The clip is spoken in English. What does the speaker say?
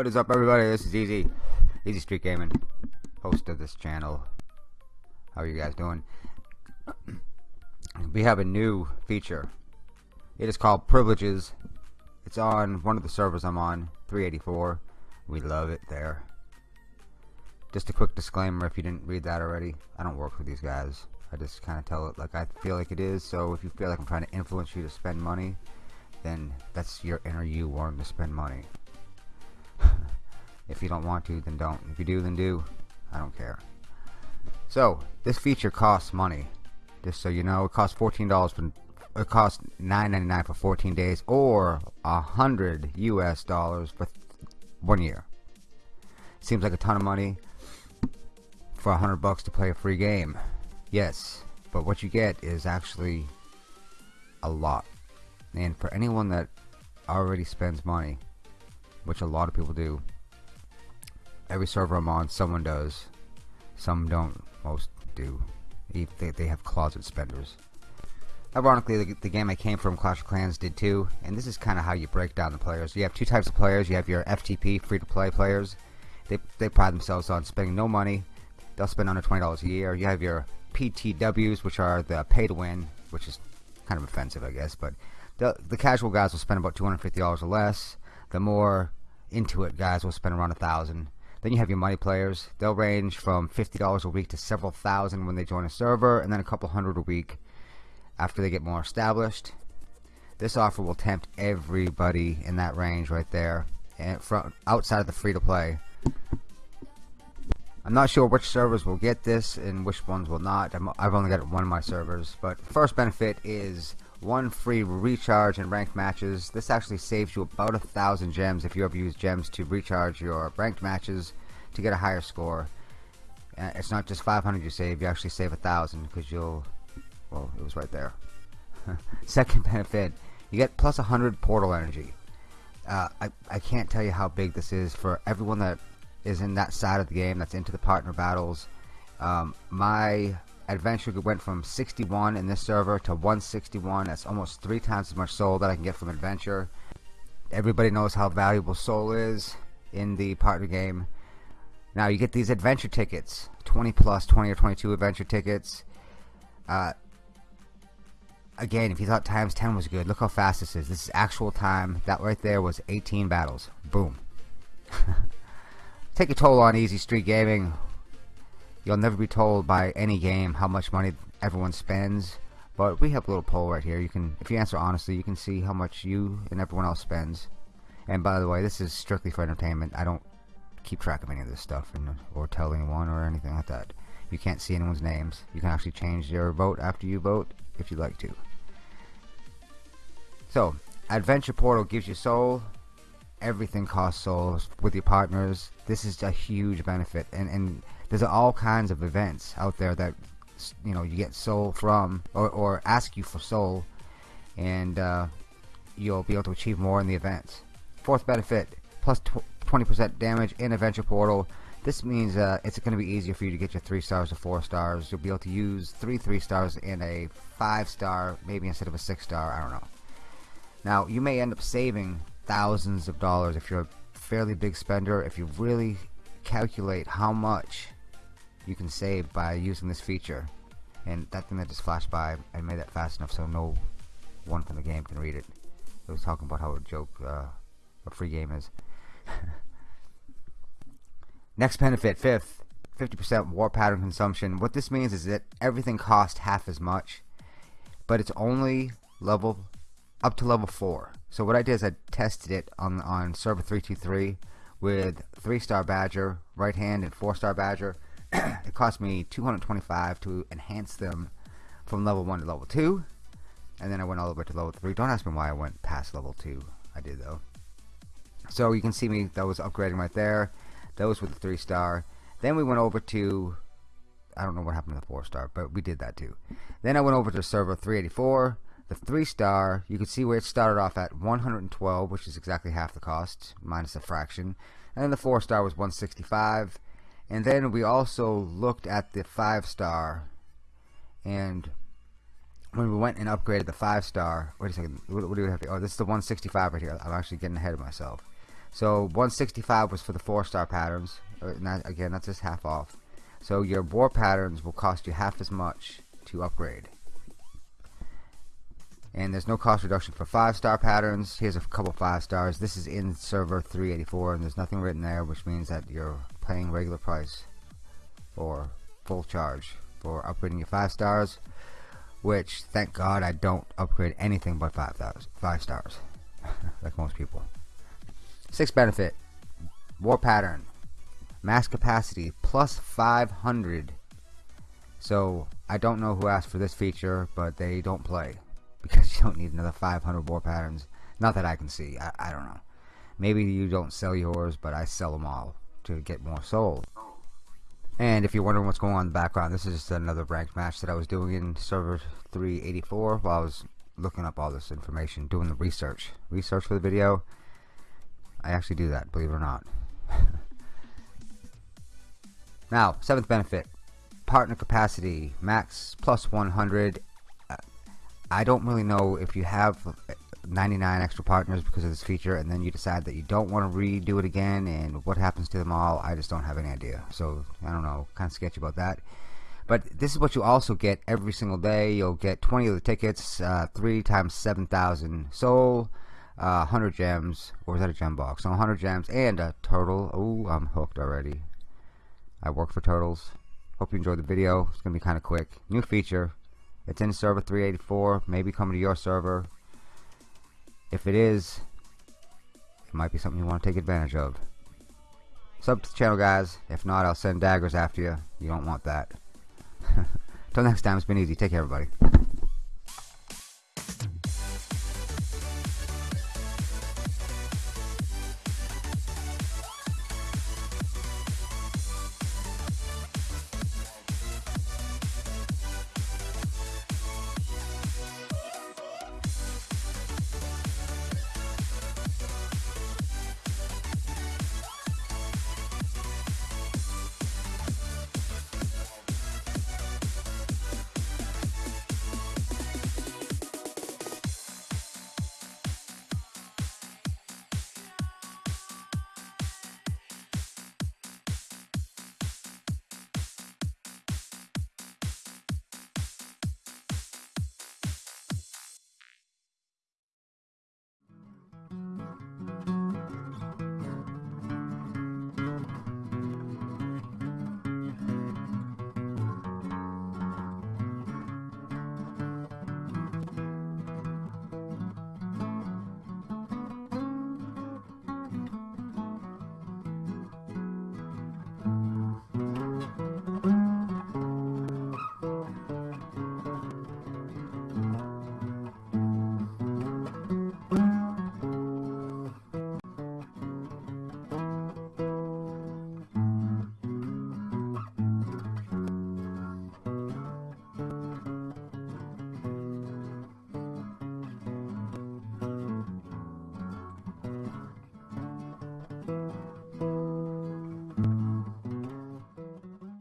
What is up everybody? This is Easy. Easy Street Gaming. Host of this channel. How are you guys doing? We have a new feature. It is called Privileges. It's on one of the servers I'm on, 384. We love it there. Just a quick disclaimer if you didn't read that already. I don't work for these guys. I just kind of tell it like I feel like it is. So if you feel like I'm trying to influence you to spend money, then that's your inner you wanting to spend money. If you don't want to, then don't. If you do, then do. I don't care. So, this feature costs money. Just so you know, it costs $14 for it costs $9.99 for 14 days or a hundred US dollars for one year. Seems like a ton of money for a hundred bucks to play a free game. Yes, but what you get is actually a lot. And for anyone that already spends money, which a lot of people do, every server I'm on, someone does. Some don't, most do. They, they have closet spenders. Ironically, the, the, game I came from, Clash of Clans, did too. And this is kind of how you break down the players. You have two types of players. You have your FTP, free-to-play players. They, they pride themselves on spending no money. They'll spend under $20 a year. You have your PTWs, which are the pay-to-win, which is kind of offensive, I guess. But the, the casual guys will spend about $250 or less. The more into it guys will spend around a thousand. Then you have your money players. They'll range from $50 a week to several thousand when they join a server, and then a couple hundred a week after they get more established. This offer will tempt everybody in that range right there, and from outside of the free to play. I'm not sure which servers will get this and which ones will not. i have only got one of my servers, but first benefit is one free recharge in ranked matches. This actually saves you about a thousand gems if you ever use gems to recharge your ranked matches to get a higher score. Uh, it's not just 500 you save, you actually save a thousand because you'll, well, it was right there. Second benefit, you get plus 100 portal energy. Uh, I, I can't tell you how big this is for everyone that is in that side of the game that's into the partner battles. Um, my Adventure went from 61 in this server to 161. That's almost three times as much soul that I can get from Adventure. Everybody knows how valuable soul is in the partner game. Now you get these adventure tickets, 20 plus, 20 or 22 adventure tickets. Uh, again, if you thought times 10 was good, look how fast this is. This is actual time. That right there was 18 battles. Boom. Take a toll on Easy Street Gaming. You'll never be told by any game how much money everyone spends. But we have a little poll right here. You can, if you answer honestly, you can see how much you and everyone else spends. And by the way, this is strictly for entertainment. I don't keep track of any of this stuff and, or tell anyone or anything like that. You can't see anyone's names. You can actually change your vote after you vote if you'd like to. So, Adventure Portal gives you soul. Everything costs souls with your partners. This is a huge benefit. And, and there's all kinds of events out there that you know you get soul from or, or ask you for soul and uh, you'll be able to achieve more in the events fourth benefit plus 20% damage in adventure portal. This means uh, it's going to be easier for you to get your three stars to four stars. You'll be able to use three three stars in a five star maybe instead of a six star I don't know. Now you may end up saving thousands of dollars if you're a fairly big spender. If you really calculate how much you can save by using this feature. And that thing that just flashed by I made that fast enough so no one from the game can read it. It was talking about how a joke uh, a free game is. Next benefit fifth 50% war pattern consumption. What this means is that everything costs half as much but it's only level up to level 4 so what I did is I tested it on on server 323 with 3 star badger right hand and 4 star badger it cost me 225 to enhance them from level 1 to level 2 and then I went all the way to level 3 don't ask me why I went past level 2 I did though. So you can see me that was upgrading right there. Those were the 3 star then we went over to I don't know what happened to the 4 star but we did that too. Then I went over to server 384 the 3 star you can see where it started off at 112 which is exactly half the cost minus a fraction. And then the 4 star was 165 and then we also looked at the five star and when we went and upgraded the five star wait a second what, what do we have oh this is the 165 right here I'm actually getting ahead of myself So 165 was for the four star patterns. Uh, that, again, that's just half off. So your war patterns will cost you half as much to upgrade. And there's no cost reduction for five star patterns. Here's a couple five stars. This is in server 384 and there's nothing written there which means that you're paying regular price or full charge for upgrading your five stars which thank God I don't upgrade anything but five stars five stars like most people. Six benefit war pattern mass capacity plus 500 so I don't know who asked for this feature but they don't play because you don't need another 500 war patterns. Not that I can see I, I don't know. Maybe you don't sell yours but I sell them all to get more sold and if you're wondering what's going on in the background, this is another ranked match that I was doing in server 384 while I was looking up all this information, doing the research. Research for the video. I actually do that, believe it or not. now, seventh benefit. Partner capacity. Max plus 100. Uh, I don't really know if you have 99 extra partners because of this feature and then you decide that you don't want to redo it again and what happens to them all I just don't have any idea. So I don't know kind of sketchy about that. But this is what you also get every single day. You'll get 20 of the tickets uh, 3 times 7,000 soul uh, 100 gems or is that a gem box? No 100 gems and a turtle oh I'm hooked already. I work for turtles hope you enjoyed the video. It's gonna be kinda quick. New feature. It's in server 384 maybe coming to your server if it is, it might be something you want to take advantage of. Sub to the channel, guys. If not, I'll send daggers after you. You don't want that. Till next time, it's been easy. Take care, everybody.